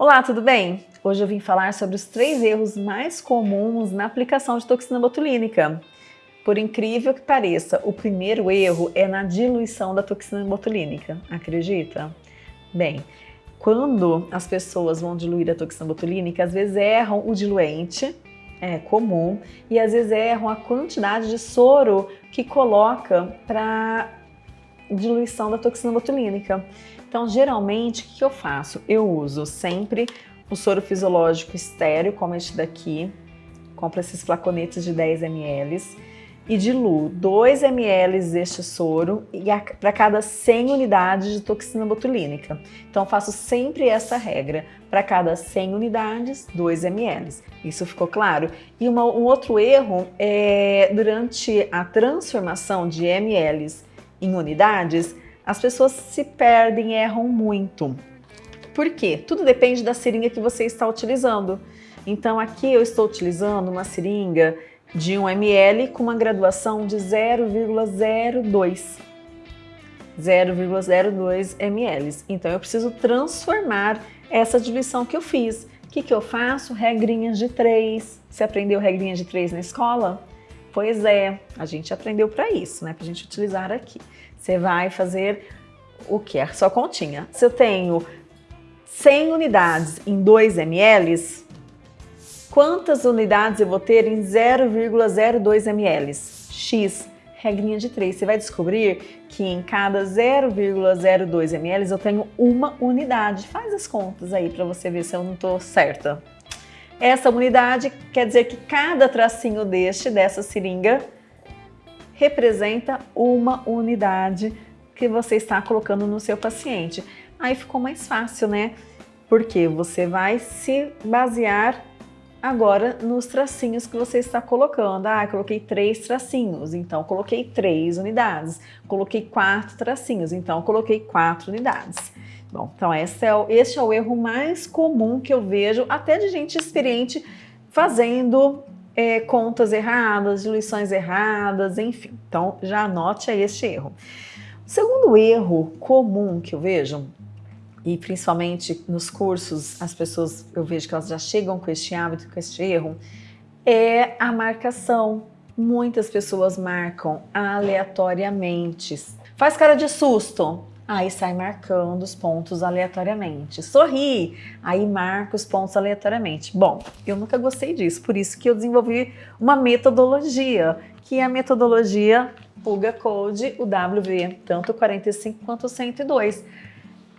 Olá, tudo bem? Hoje eu vim falar sobre os três erros mais comuns na aplicação de toxina botulínica. Por incrível que pareça, o primeiro erro é na diluição da toxina botulínica, acredita? Bem, quando as pessoas vão diluir a toxina botulínica, às vezes erram o diluente, é comum, e às vezes erram a quantidade de soro que coloca para diluição da toxina botulínica. Então, geralmente, o que eu faço? Eu uso sempre o soro fisiológico estéreo, como este daqui, compro esses flaconetes de 10 ml, e diluo 2 ml deste soro para cada 100 unidades de toxina botulínica. Então faço sempre essa regra, para cada 100 unidades, 2 ml. Isso ficou claro? E uma, um outro erro é durante a transformação de ml em unidades, as pessoas se perdem e erram muito. Por quê? Tudo depende da seringa que você está utilizando. Então aqui eu estou utilizando uma seringa de 1 ml com uma graduação de 0,02 0,02 ml. Então eu preciso transformar essa divisão que eu fiz. O que, que eu faço? Regrinhas de 3. Você aprendeu regrinhas de 3 na escola? Pois é, a gente aprendeu para isso, né? Para a gente utilizar aqui. Você vai fazer o que? A sua continha. Se eu tenho 100 unidades em 2 ml, Quantas unidades eu vou ter em 0,02 ml? X, regrinha de 3. Você vai descobrir que em cada 0,02 ml eu tenho uma unidade. Faz as contas aí para você ver se eu não estou certa. Essa unidade quer dizer que cada tracinho deste, dessa seringa, representa uma unidade que você está colocando no seu paciente. Aí ficou mais fácil, né? Porque você vai se basear Agora, nos tracinhos que você está colocando. Ah, coloquei três tracinhos, então coloquei três unidades. Coloquei quatro tracinhos, então coloquei quatro unidades. Bom, então esse é, o, é o erro mais comum que eu vejo, até de gente experiente fazendo é, contas erradas, diluições erradas, enfim. Então já anote aí este erro. O segundo erro comum que eu vejo e principalmente nos cursos, as pessoas, eu vejo que elas já chegam com este hábito, com este erro, é a marcação. Muitas pessoas marcam aleatoriamente. Faz cara de susto, aí sai marcando os pontos aleatoriamente. Sorri, aí marca os pontos aleatoriamente. Bom, eu nunca gostei disso, por isso que eu desenvolvi uma metodologia, que é a metodologia Puga Code, o WV, tanto 45 quanto 102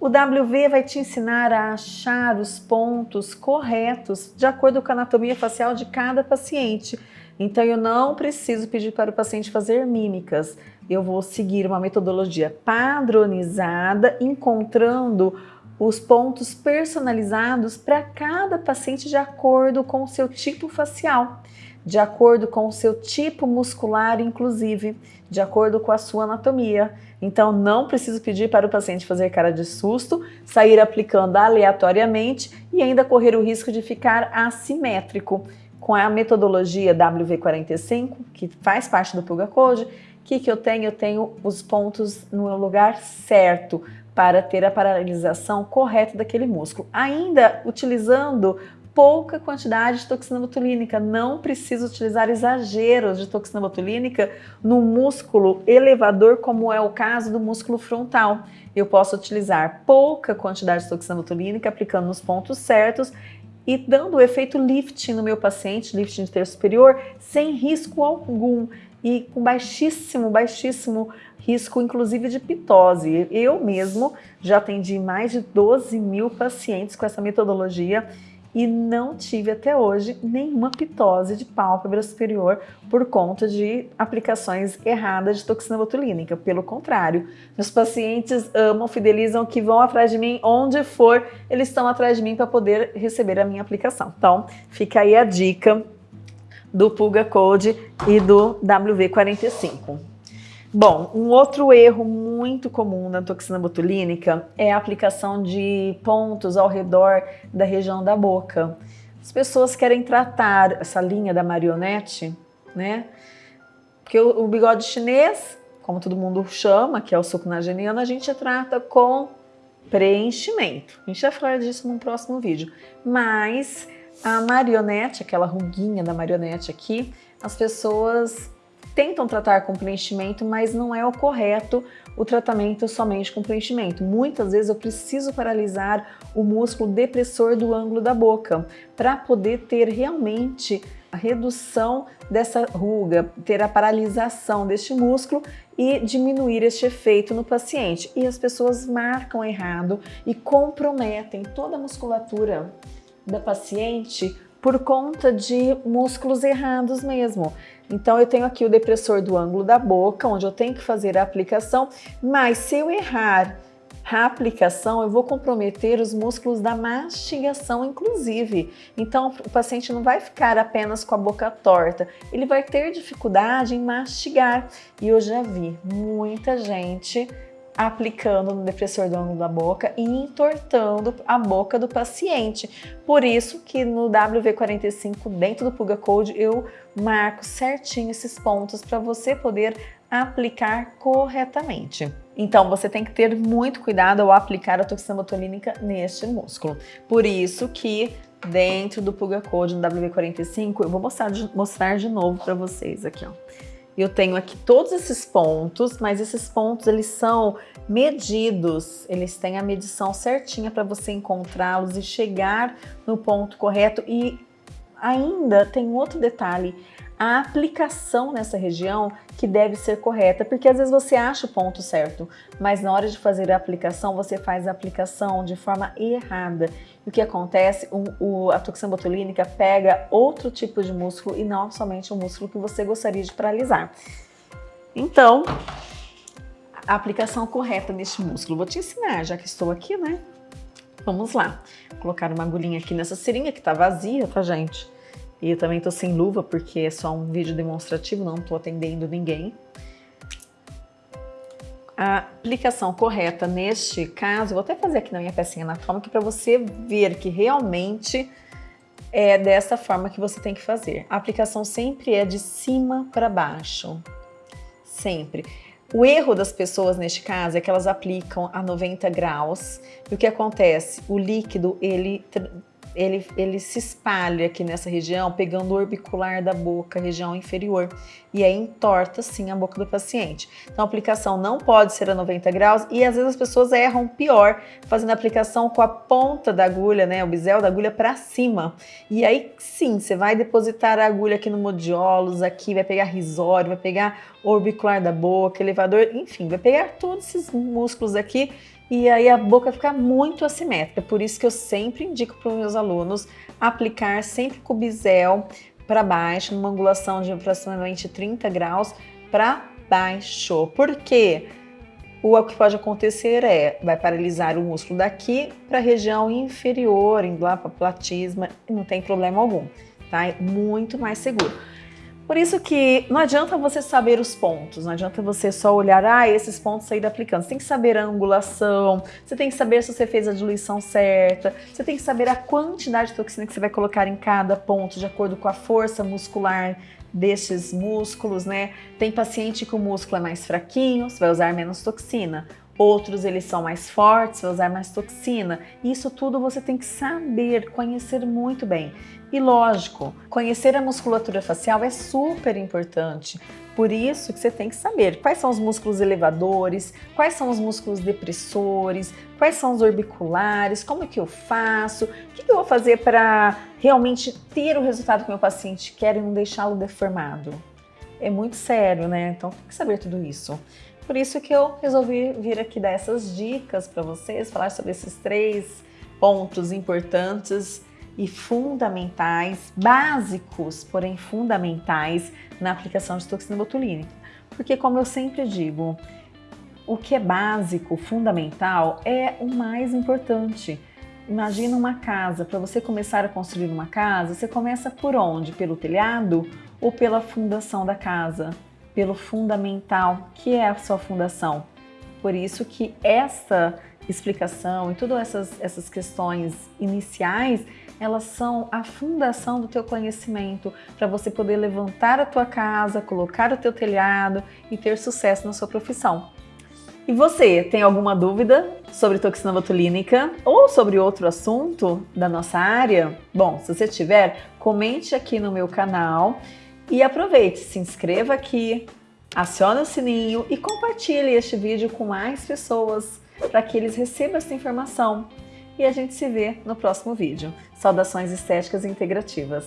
o WV vai te ensinar a achar os pontos corretos de acordo com a anatomia facial de cada paciente. Então eu não preciso pedir para o paciente fazer mímicas. Eu vou seguir uma metodologia padronizada, encontrando os pontos personalizados para cada paciente de acordo com o seu tipo facial, de acordo com o seu tipo muscular, inclusive, de acordo com a sua anatomia. Então, não preciso pedir para o paciente fazer cara de susto, sair aplicando aleatoriamente e ainda correr o risco de ficar assimétrico. Com a metodologia WV45, que faz parte do Puga Code, o que, que eu tenho? Eu tenho os pontos no lugar certo para ter a paralisação correta daquele músculo. Ainda utilizando pouca quantidade de toxina botulínica. Não precisa utilizar exageros de toxina botulínica no músculo elevador, como é o caso do músculo frontal. Eu posso utilizar pouca quantidade de toxina botulínica, aplicando nos pontos certos e dando o efeito lifting no meu paciente, lifting de terço superior, sem risco algum e com baixíssimo, baixíssimo risco, inclusive de pitose. Eu mesmo já atendi mais de 12 mil pacientes com essa metodologia e não tive até hoje nenhuma pitose de pálpebra superior por conta de aplicações erradas de toxina botulínica. Pelo contrário, meus pacientes amam, fidelizam, que vão atrás de mim onde for, eles estão atrás de mim para poder receber a minha aplicação. Então, fica aí a dica do Pulga Code e do WV45. Bom, um outro erro muito comum na toxina botulínica é a aplicação de pontos ao redor da região da boca. As pessoas querem tratar essa linha da marionete, né? Porque o, bigode chinês, como todo mundo chama, que é o sucunageniano, a gente trata com preenchimento. A gente vai falar disso num próximo vídeo. Mas a marionete, aquela ruguinha da marionete aqui, as pessoas tentam tratar com preenchimento, mas não é o correto o tratamento somente com preenchimento. Muitas vezes eu preciso paralisar o músculo depressor do ângulo da boca para poder ter realmente a redução dessa ruga, ter a paralisação deste músculo e diminuir este efeito no paciente. E as pessoas marcam errado e comprometem toda a musculatura da paciente por conta de músculos errados mesmo. Então eu tenho aqui o depressor do ângulo da boca, onde eu tenho que fazer a aplicação, mas se eu errar a aplicação, eu vou comprometer os músculos da mastigação, inclusive. Então, o paciente não vai ficar apenas com a boca torta, ele vai ter dificuldade em mastigar. E eu já vi muita gente aplicando no depressor do ângulo da boca e entortando a boca do paciente. Por isso que no WV45, dentro do Puga Code, eu marco certinho esses pontos para você poder aplicar corretamente. Então, você tem que ter muito cuidado ao aplicar a toxina botulínica neste músculo. Por isso que dentro do Puga Code, no WV45, eu vou mostrar de, mostrar de novo para vocês aqui, ó. Eu tenho aqui todos esses pontos, mas esses pontos eles são medidos, eles têm a medição certinha para você encontrá-los e chegar no ponto correto. E ainda tem outro detalhe, a aplicação nessa região que deve ser correta, porque às vezes você acha o ponto certo, mas na hora de fazer a aplicação, você faz a aplicação de forma errada. E o que acontece? O, o, a toxina botulínica pega outro tipo de músculo e não somente o músculo que você gostaria de paralisar. Então, a aplicação correta neste músculo. Vou te ensinar, já que estou aqui, né? Vamos lá. Vou colocar uma agulhinha aqui nessa seringa que tá vazia, tá, gente? E eu também tô sem luva porque é só um vídeo demonstrativo, não tô atendendo ninguém. A aplicação correta neste caso, vou até fazer aqui na minha pecinha anatômica para você ver que realmente é dessa forma que você tem que fazer. A aplicação sempre é de cima para baixo, sempre. O erro das pessoas neste caso é que elas aplicam a 90 graus e o que acontece? O líquido ele ele, ele se espalha aqui nessa região, pegando o orbicular da boca, região inferior, e aí entorta sim a boca do paciente. Então a aplicação não pode ser a 90 graus e às vezes as pessoas erram pior, fazendo a aplicação com a ponta da agulha, né, o bisel da agulha para cima. E aí sim, você vai depositar a agulha aqui no modiolos, aqui vai pegar risório, vai pegar orbicular da boca, elevador, enfim, vai pegar todos esses músculos aqui e aí a boca fica muito assimétrica. Por isso que eu sempre indico para os meus alunos aplicar sempre com o bisel para baixo, numa angulação de aproximadamente 30 graus para baixo. Por quê? O que pode acontecer é, vai paralisar o músculo daqui para a região inferior, indo lá para platisma, não tem problema algum, tá? É muito mais seguro. Por isso que não adianta você saber os pontos, não adianta você só olhar, ah, esses pontos sair aplicando. Você tem que saber a angulação, você tem que saber se você fez a diluição certa, você tem que saber a quantidade de toxina que você vai colocar em cada ponto, de acordo com a força muscular desses músculos, né? Tem paciente que o músculo é mais fraquinho, você vai usar menos toxina. Outros eles são mais fortes, vai usar mais toxina. Isso tudo você tem que saber, conhecer muito bem. E lógico, conhecer a musculatura facial é super importante. Por isso que você tem que saber quais são os músculos elevadores, quais são os músculos depressores, quais são os orbiculares, como é que eu faço, o que eu vou fazer para realmente ter o resultado que meu paciente quer e não deixá-lo deformado. É muito sério, né? Então tem que saber tudo isso. Por isso que eu resolvi vir aqui dar essas dicas para vocês, falar sobre esses três pontos importantes e fundamentais, básicos, porém fundamentais na aplicação de toxina botulínica. Porque como eu sempre digo, o que é básico, fundamental, é o mais importante. Imagina uma casa, para você começar a construir uma casa, você começa por onde? Pelo telhado ou pela fundação da casa? Pelo fundamental, que é a sua fundação. Por isso que essa explicação e todas essas, essas questões iniciais elas são a fundação do teu conhecimento para você poder levantar a tua casa, colocar o teu telhado e ter sucesso na sua profissão. E você, tem alguma dúvida sobre toxina botulínica ou sobre outro assunto da nossa área? Bom, se você tiver, comente aqui no meu canal e aproveite, se inscreva aqui, acione o sininho e compartilhe este vídeo com mais pessoas para que eles recebam essa informação. E a gente se vê no próximo vídeo. Saudações estéticas integrativas!